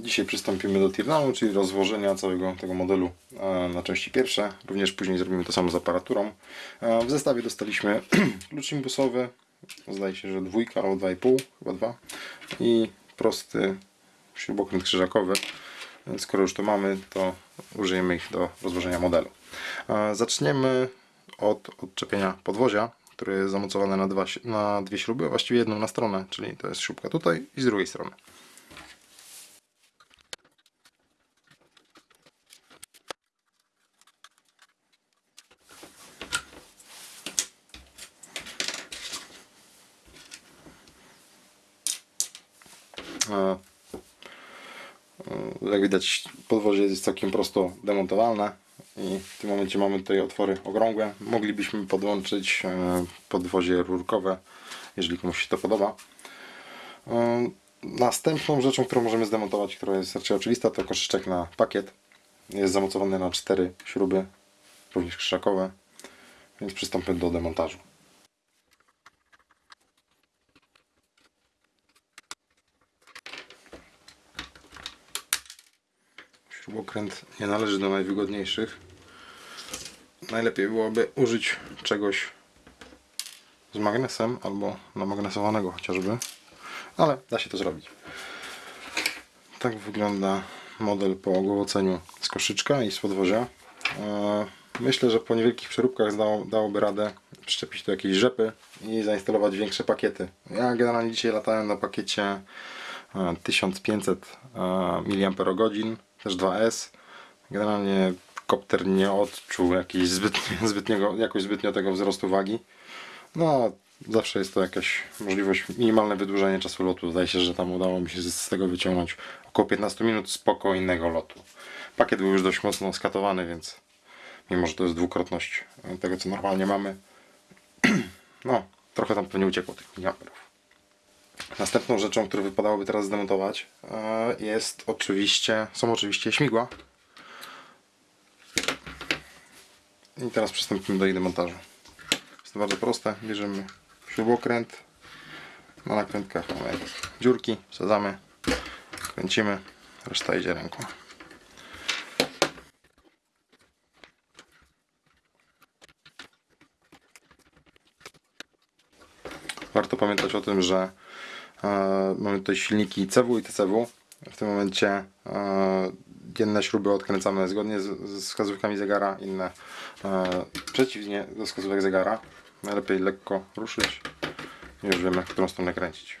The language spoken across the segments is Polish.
Dzisiaj przystąpimy do teardownu, czyli rozłożenia całego tego modelu e, na części pierwsze. Również później zrobimy to samo z aparaturą. E, W zestawie dostaliśmy klucz imbusowy, zdaje się, że dwójka albo dwa i pół, chyba dwa. I prosty śrubokręt krzyżakowy. Skoro już to mamy, to użyjemy ich do rozłożenia modelu. E, Zaczniemy od odczepienia podwozia, które jest zamocowane na, dwa, na dwie śruby, a właściwie jedną na stronę, czyli to jest śrubka tutaj i z drugiej strony. Jak widać podwozie jest całkiem prosto demontowalne i w tym momencie mamy tutaj otwory okrągłe. Moglibyśmy podłączyć e, podwozie rurkowe, jeżeli komuś się to podoba. E, Następną rzeczą, którą możemy zdemontować, która jest raczej oczywista, to koszyczek na pakiet. Jest zamocowany na cztery śruby, również krzyżakowe, więc przystąpię do demontażu. Śrubokręt nie należy do najwygodniejszych. Najlepiej byłoby użyć czegoś z magnesem albo namagnesowanego chociażby, ale da się to zrobić. Tak wygląda model po ogłowoceniu z koszyczka i z podwozia. E, Myślę, że po niewielkich przeróbkach dało, dałoby radę przyczepić tu jakieś rzepy i zainstalować większe pakiety. Ja generalnie dzisiaj latałem na pakiecie e, 1500 mAh, też 2S. Generalnie kopter nie odczuł jakiejś zbytnie, zbytniego, jakoś zbytnio tego wzrostu wagi. No, zawsze jest to jakaś możliwość, minimalne wydłużenie czasu lotu. Zdaje się, że tam udało mi się z z tego wyciągnąć około 15 minut spokojnego lotu. Pakiet był już dość mocno skatowany, więc mimo, że to jest dwukrotność tego, co normalnie mamy, no, trochę tam pewnie uciekło tych miliamperów. Następną rzeczą, którą wypadałoby teraz zdemontować e, jest oczywiście, są oczywiście śmigła. I teraz przystąpimy do ich demontażu. Jest to bardzo proste. Bierzemy śrubokręt. Na nakrętkach mamy dziurki, wsadzamy, kręcimy, reszta idzie ręką. Warto pamiętać o tym, że mamy tutaj silniki CW i TCW. W tym momencie e, jedne śruby odkręcamy zgodnie z, wskazówkami zegara, inne e, przeciwnie do wskazówek zegara. Najlepiej lekko ruszyć i już wiemy, którą stronę kręcić.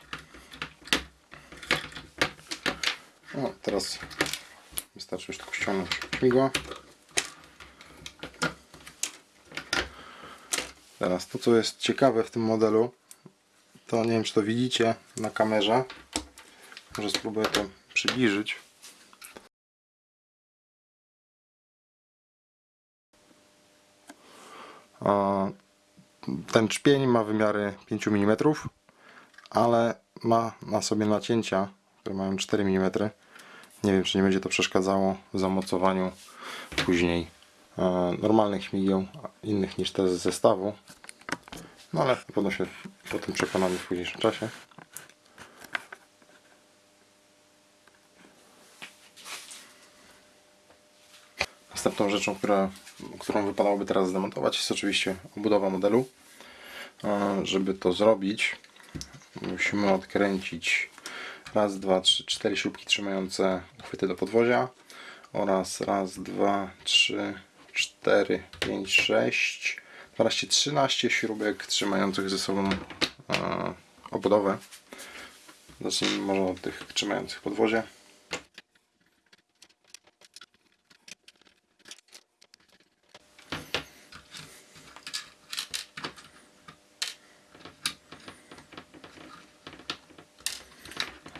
No, teraz wystarczy już tylko ściągnąć śmigła. Teraz to, co jest ciekawe w tym modelu, to nie wiem, czy to widzicie na kamerze. Może spróbuję to przybliżyć. Ten czpień ma wymiary 5 mm, ale ma na sobie nacięcia, które mają 4 mm. Nie wiem, czy nie będzie to przeszkadzało w zamocowaniu później e, normalnych śmigieł, innych niż te z zestawu. No ale na pewno się o tym przekonamy w późniejszym czasie. Następną rzeczą, która, którą wypadałoby teraz zdemontować jest oczywiście obudowa modelu. E, Żeby to zrobić musimy odkręcić raz, dwa, trzy, cztery śrubki trzymające uchwyty do podwozia oraz raz, dwa, trzy, cztery, pięć, sześć 12, 13 śrubek trzymających ze sobą e, obudowę. Zacznijmy może od tych trzymających podwozie.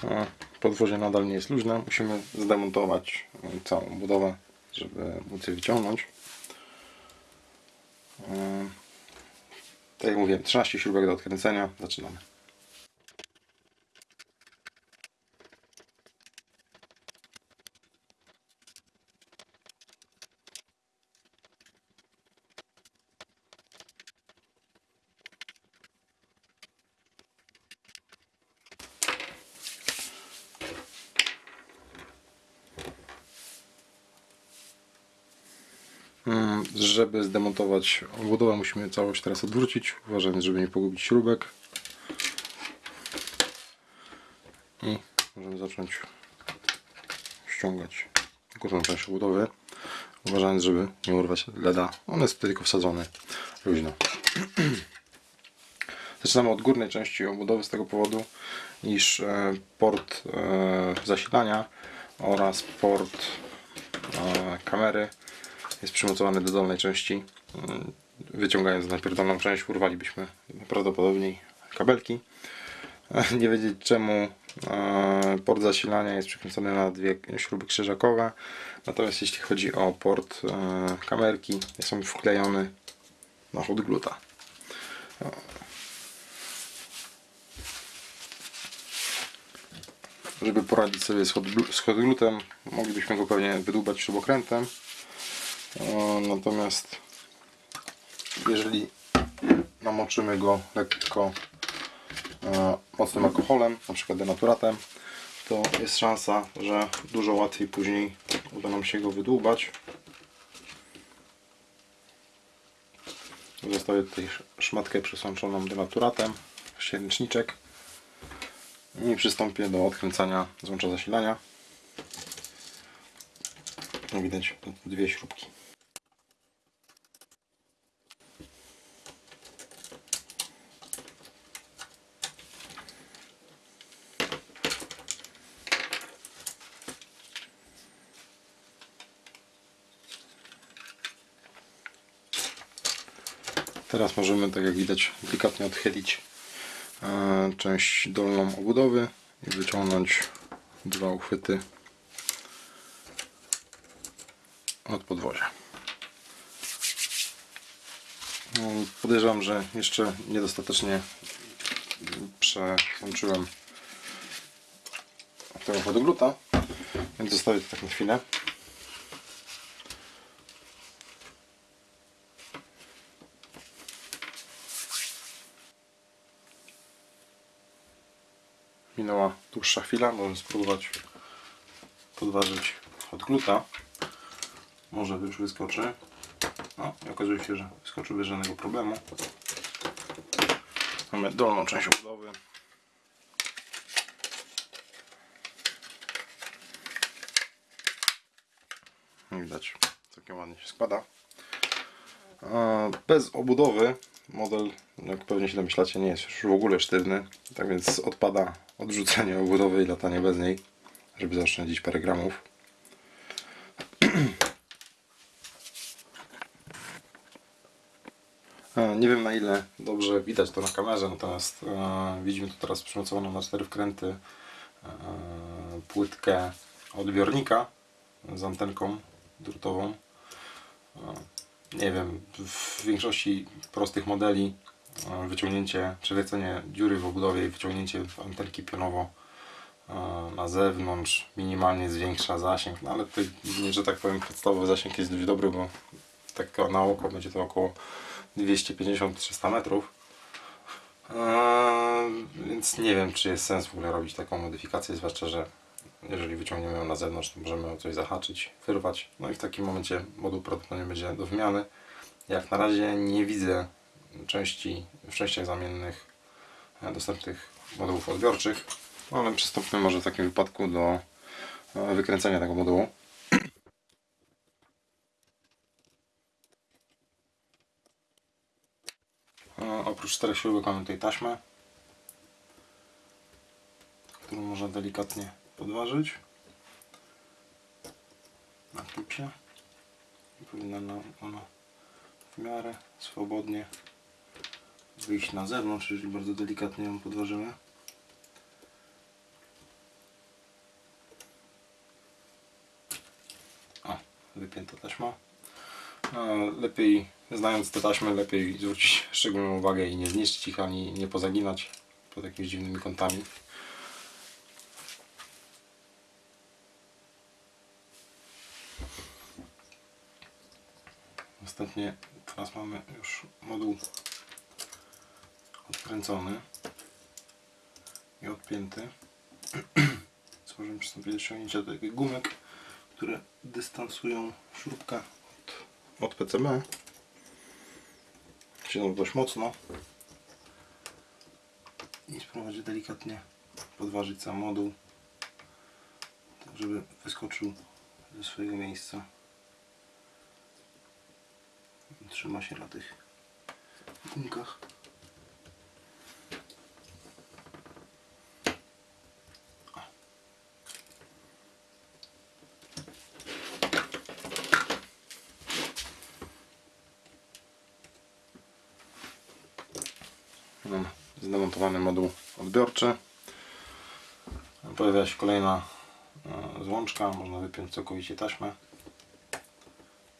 E, Podwozie nadal nie jest luźne. Musimy zdemontować całą budowę, żeby móc je wyciągnąć. E, Tak jak mówiłem, 13 śrubek do odkręcenia. Zaczynamy. Żeby zdemontować obudowę musimy całość teraz odwrócić, uważając żeby nie pogubić śrubek. I możemy zacząć ściągać górną część obudowy, uważając żeby nie urwać leda. On jest tylko wsadzony luźno. Zaczynamy od górnej części obudowy z tego powodu, iż e, port e, zasilania oraz port e, kamery jest przymocowany do dolnej części. Mm, Wyciągając najpierw dolną część urwalibyśmy prawdopodobnie kabelki. Nie wiedzieć czemu e, port zasilania jest przykręcony na dwie śruby krzyżakowe. Natomiast jeśli chodzi o port e, kamerki, jest on wklejony na hot gluta. Żeby poradzić sobie z hot, z hot glutem, moglibyśmy go pewnie wydłubać śrubokrętem. Natomiast jeżeli namoczymy go lekko e, mocnym alkoholem, na przykład denaturatem, to jest szansa, że dużo łatwiej później uda nam się go wydłubać. Zostawię tutaj sz- szmatkę przesączoną denaturatem, ręczniczek i przystąpię do odkręcania złącza zasilania. Jak widać, dwie śrubki. Teraz możemy, tak jak widać, delikatnie odchylić e, część dolną obudowy i wyciągnąć dwa uchwyty od podwozia. No, Podejrzewam, że jeszcze niedostatecznie przełączyłem tego podgluta, więc zostawię to tak na chwilę. Minęła dłuższa chwila, możemy spróbować podważyć od gluta. Może już wyskoczy. No i okazuje się, że wyskoczył bez żadnego problemu. Mamy dolną część obudowy. Widać, całkiem ładnie się składa. Bez obudowy model, jak pewnie się domyślacie, nie jest już w ogóle sztywny. Tak więc odpada odrzucenie obudowy i latanie bez niej, żeby zaoszczędzić parę gramów. Nie wiem na ile dobrze widać to na kamerze, natomiast e, widzimy tu teraz przymocowaną na cztery wkręty e, płytkę odbiornika z antenką drutową. E, nie wiem, w większości prostych modeli e, wyciągnięcie, przelecenie dziury w obudowie i wyciągnięcie antenki pionowo e, na zewnątrz minimalnie zwiększa zasięg, no ale tutaj, że tak powiem, podstawowy zasięg jest dość dobry, bo tak na oko będzie to około 250-300 metrów. Eee, więc nie wiem, czy jest sens w ogóle robić taką modyfikację, zwłaszcza, że jeżeli wyciągniemy ją na zewnątrz, to możemy o coś zahaczyć, wyrwać. No i w takim momencie moduł prawdopodobnie będzie do wymiany. Jak na razie nie widzę części, w częściach zamiennych e, dostępnych modułów odbiorczych, no ale przystąpmy może w takim wypadku do e, wykręcenia tego modułu. Oprócz czterech śrubek mamy taśmę, którą można delikatnie podważyć na klipsie powinna ona w miarę swobodnie wyjść na zewnątrz, jeżeli bardzo delikatnie ją podważymy. O, wypięta taśma. E, Lepiej, znając te taśmy, lepiej zwrócić szczególną uwagę i nie zniszczyć ich, ani nie pozaginać pod jakimiś dziwnymi kątami. Następnie teraz mamy już moduł odkręcony i odpięty. Możemy przystąpić do ściągnięcia do takich gumek, które dystansują śrubkę od PCB. Siedzą dość mocno. I spróbować delikatnie podważyć sam moduł, tak żeby wyskoczył ze swojego miejsca. Trzyma się na tych gumkach. Mam zdemontowany moduł odbiorczy. Pojawia się kolejna e, złączka. Można wypiąć całkowicie taśmę.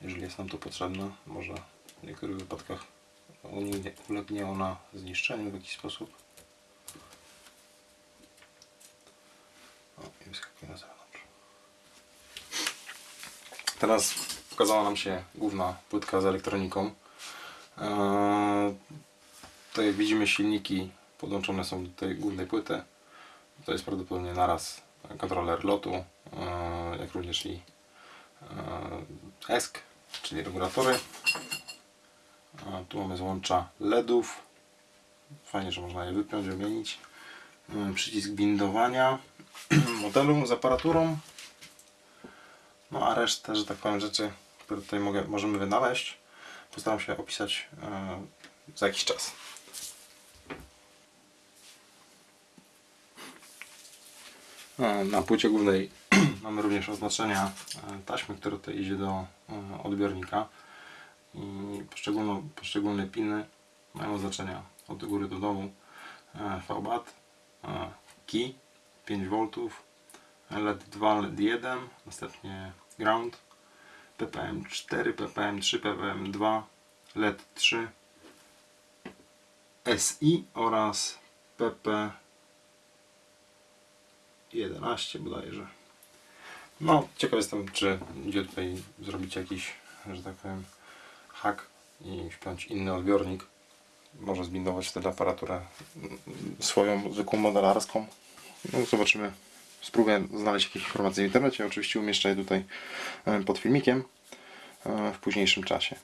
Jeżeli jest nam to potrzebne. Może w niektórych wypadkach ulegnie- ona zniszczeniu w jakiś sposób. O, i wyskakuje na zewnątrz. Teraz pokazała nam się główna płytka z elektroniką. To jak widzimy silniki podłączone są do tej głównej płyty. To jest prawdopodobnie naraz kontroler lotu, e, jak również i e, ESC, czyli regulatory. Tu mamy złącza LEDów. Fajnie, że można je wypiąć, wymienić. Mamy przycisk bindowania modelu z aparaturą. No a resztę, że tak powiem, rzeczy, które tutaj mogę, możemy wynaleźć, postaram się opisać e, za jakiś czas. Na płycie głównej mamy również oznaczenia e, taśmy, które tutaj idzie do e, odbiornika. I poszczególne, poszczególne piny mają oznaczenia od góry do dołu. E, VBAT, e, key 5V, LED 2, LED 1, następnie ground, ppm 4, ppm 3, ppm 2, LED 3, SI oraz pp 11 bodajże. No, ciekaw jestem, czy idzie tutaj zrobić jakiś, że tak powiem, hak i wpiąć inny odbiornik. Może zbindować wtedy aparaturę swoją zwykłą modelarską. No, zobaczymy. Spróbuję znaleźć jakieś informacje w internecie. Oczywiście umieszczę je tutaj e, pod filmikiem e, w późniejszym czasie.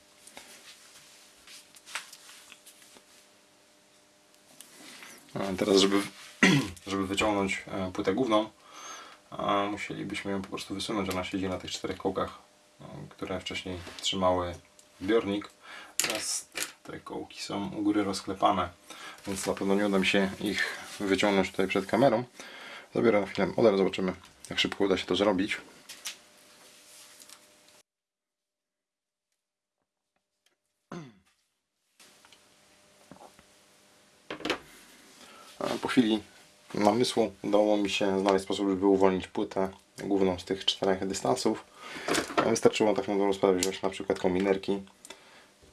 A Teraz, żeby, żeby wyciągnąć e, płytę główną, musielibyśmy ją po prostu wysunąć. Ona siedzi na tych czterech kołkach, e, które wcześniej trzymały zbiornik. Teraz te kołki są u góry rozklepane, więc na pewno nie uda mi się ich wyciągnąć tutaj przed kamerą. Zabiorę na chwilę model, zobaczymy jak szybko uda się to zrobić. Po chwili namysłu udało mi się znaleźć sposób, żeby uwolnić płytę główną z tych czterech dystansów. Wystarczyło tak na dobrą sprawę wziąć na przykład kombinerki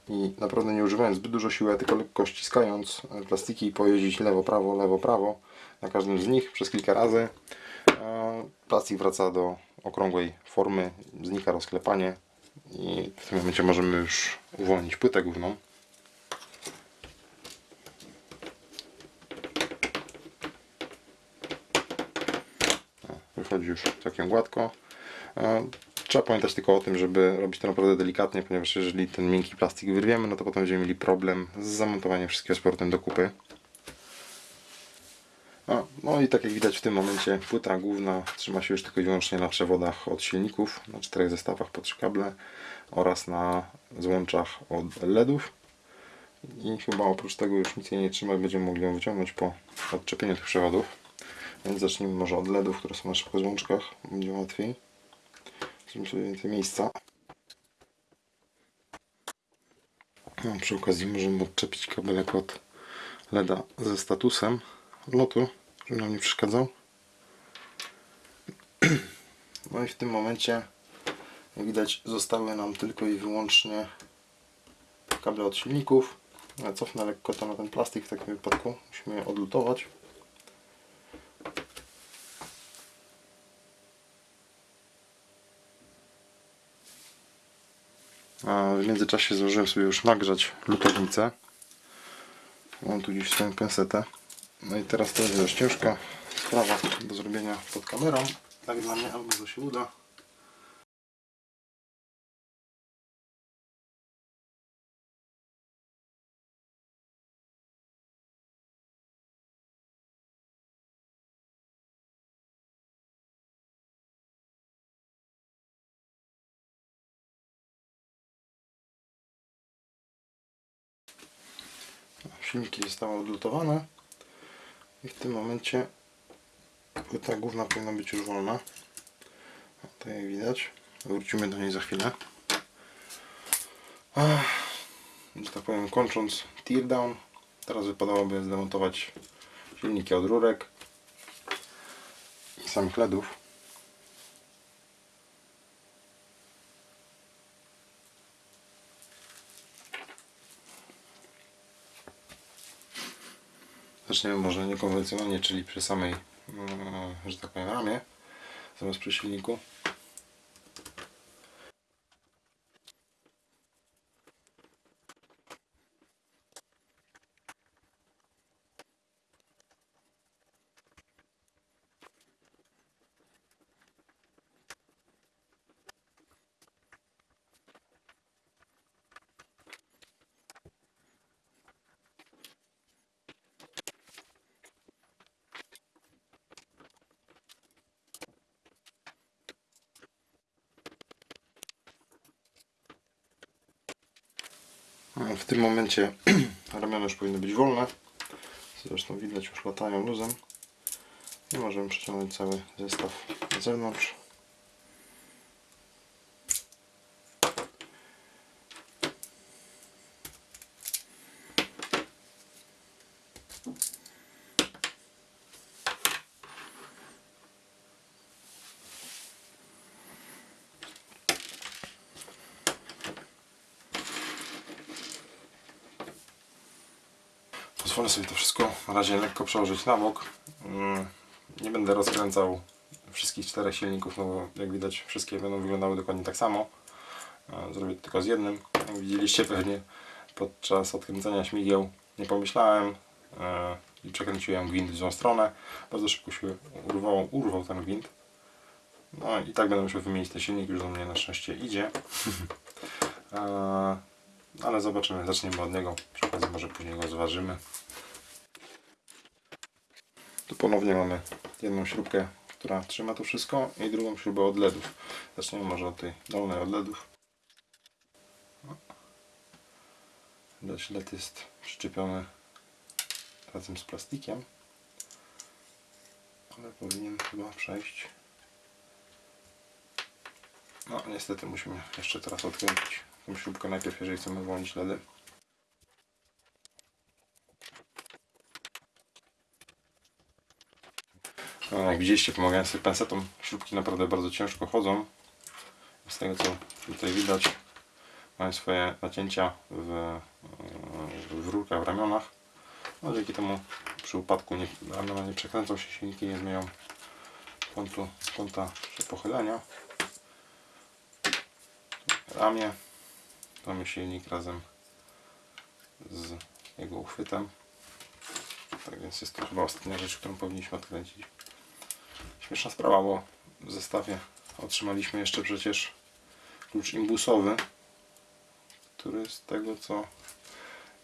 i naprawdę nie używając zbyt dużo siły, tylko lekko ściskając plastiki i pojeździć lewo, prawo, lewo, prawo na każdym z nich przez kilka razy. Plastik wraca do okrągłej formy, znika rozklepanie i w tym momencie możemy już uwolnić płytę główną. Wychodzi już całkiem gładko. E, Trzeba pamiętać tylko o tym, żeby robić to naprawdę delikatnie, ponieważ jeżeli ten miękki plastik wyrwiemy, no to potem będziemy mieli problem z zamontowaniem wszystkiego z powrotem do kupy. A, no i tak jak widać w tym momencie płyta główna trzyma się już tylko i wyłącznie na przewodach od silników, na czterech zestawach po trzy kable oraz na złączach od LEDów. I chyba oprócz tego już nic jej nie trzyma, będziemy mogli ją wyciągnąć po odczepieniu tych przewodów. Więc zacznijmy może od LEDów, które są na szybko będzie łatwiej. Zrobimy sobie więcej miejsca. No, przy okazji możemy odczepić kabelek od LEDa ze statusem lotu, żeby nam nie przeszkadzał. No i w tym momencie, jak widać, zostały nam tylko i wyłącznie kable od silników. Ja cofnę lekko to na ten plastik w takim wypadku. Musimy je odlutować. W międzyczasie zdążyłem sobie już nagrzać lutownicę. Mam tu gdzieś swoją pensetę. No i teraz to jest dość ciężka sprawa do zrobienia pod kamerą. Tak dla mnie, albo to się uda. Silniki zostały odlutowane i w tym momencie płyta główna powinna być już wolna. Jak widać. Wrócimy do niej za chwilę. Że tak powiem, kończąc teardown, teraz wypadałoby zdemontować silniki od rurek i samych LEDów. Zaczniemy może niekonwencjonalnie, czyli przy samej, mm, że tak powiem, ramie, zamiast przy silniku. W tym momencie ramiona już powinny być wolne. Zresztą widać już latają luzem. I możemy przeciągnąć cały zestaw na zewnątrz. Pozwolę sobie to wszystko na razie lekko przełożyć na bok. Mm, Nie będę rozkręcał wszystkich czterech silników, no bo jak widać wszystkie będą wyglądały dokładnie tak samo. E, Zrobię to tylko z jednym. Jak widzieliście pewnie podczas odkręcania śmigieł nie pomyślałem e, i przekręciłem gwint w złą stronę. Bardzo szybko się urwał, urwał ten gwint. No i tak będę musiał wymienić ten silnik, już do mnie na szczęście idzie. Ale zobaczymy, zaczniemy od niego. Przy okazji może później go zważymy. Tu ponownie mamy jedną śrubkę, która trzyma to wszystko i drugą śrubę od LEDów. Zaczniemy może od tej dolnej od LEDów. Widać LED jest przyczepiony razem z plastikiem. Ale powinien chyba przejść. No niestety musimy jeszcze teraz odkręcić tą śrubkę najpierw, jeżeli chcemy włączyć LEDy. No, jak widzieliście, pomagając sobie pensetą, śrubki naprawdę bardzo ciężko chodzą. Z tego co tutaj widać, mają swoje nacięcia w, w rurkach, w ramionach. No, dzięki temu przy upadku nie, ramiona nie przekręcą się, silniki nie zmienią kątu, kąta pochylenia. Ramię, mamy silnik razem z jego uchwytem. Tak więc jest to chyba ostatnia rzecz, którą powinniśmy odkręcić. Śmieszna sprawa, bo w zestawie otrzymaliśmy jeszcze przecież klucz imbusowy, który z tego co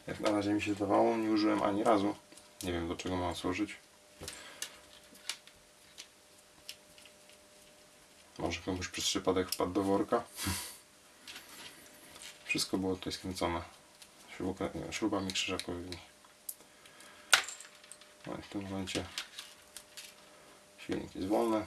jak na razie mi się zdawało nie użyłem ani razu. Nie wiem do czego ma służyć. Może komuś przez przypadek wpadł do worka. Wszystko było tutaj skręcone śruba, śrubami krzyżakowymi. No i w tym momencie silnik jest wolny.